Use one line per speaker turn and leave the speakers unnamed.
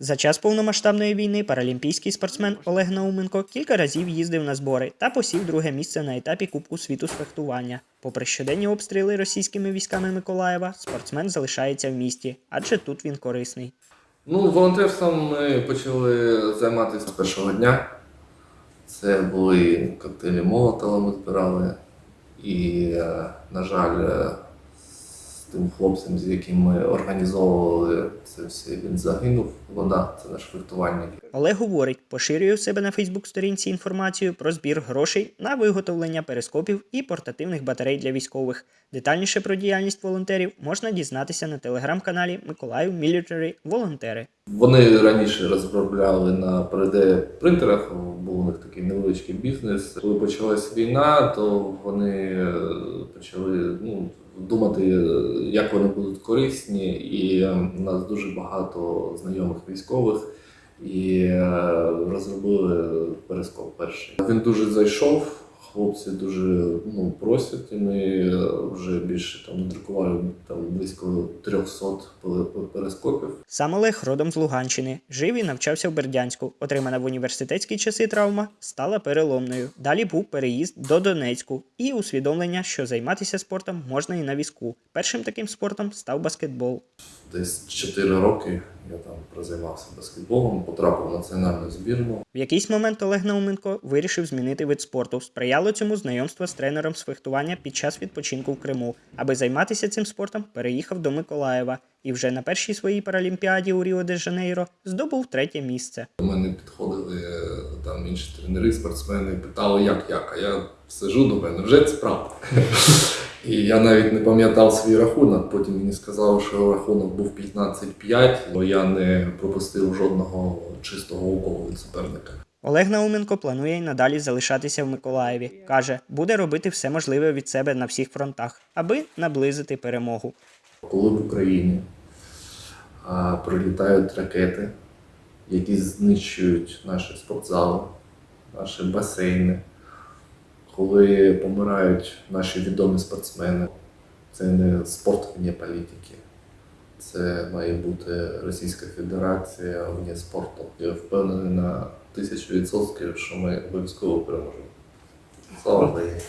За час повномасштабної війни паралімпійський спортсмен Олег Науменко кілька разів їздив на збори та посів друге місце на етапі Кубку світу з фехтування. Попри щоденні обстріли російськими військами Миколаєва, спортсмен залишається в місті, адже тут він корисний.
Ну, волонтерством ми почали займатися з першого дня. Це були коктейлі Молотова ми збирали. І, е, на жаль, е, тим хлопцем, з яким ми організовували це все, він загинув. Вода, це наш фехтувальник.
Олег говорить, поширює у себе на Фейсбук-сторінці інформацію про збір грошей на виготовлення перископів і портативних батарей для військових. Детальніше про діяльність волонтерів можна дізнатися на телеграм-каналі Миколаїв Мілітарі Волонтери.
Вони раніше розробляли на 3D-принтерах, був у них такий невеличкий бізнес. Коли почалась війна, то вони е, почали ну, думати, е, як вони будуть корисні. І е, у нас дуже багато знайомих військових. І розробили перископ перший. Він дуже зайшов. Хлопці дуже ну, просять, і ми е, вже більше там надрукували там близько 300 пе- пе-
Сам Олег родом з Луганщини. Жив і навчався в Бердянську. Отримана в університетські часи травма стала переломною. Далі був переїзд до Донецьку і усвідомлення, що займатися спортом можна і на візку. Першим таким спортом став баскетбол.
Десь 4 роки я там прозаймався баскетболом, потрапив в національну збірну.
В якийсь момент Олег Науменко вирішив змінити вид спорту. Сприяло цьому знайомство з тренером з фехтування під час відпочинку в Криму. Аби займатися цим спортом, переїхав до Миколаєва і вже на першій своїй паралімпіаді у Ріо де Жанейро здобув третє місце.
До мене підходили е, там інші тренери, спортсмени, питали, як як, а я сижу до мене, вже це правда. І я навіть не пам'ятав свій рахунок. Потім мені сказали, що рахунок був 15-5, бо я не пропустив жодного чистого уколу від суперника.
Олег Науменко планує й надалі залишатися в Миколаєві. Каже, буде робити все можливе від себе на всіх фронтах, аби наблизити перемогу.
Коли в Україні а, прилітають ракети, які знищують наші спортзали, наші басейни, коли помирають наші відомі спортсмени, це не спорт вне політики. Це має бути Російська Федерація вне спорту. Я впевнений на тисячу відсотків, що ми обов'язково переможемо. Слава Україні!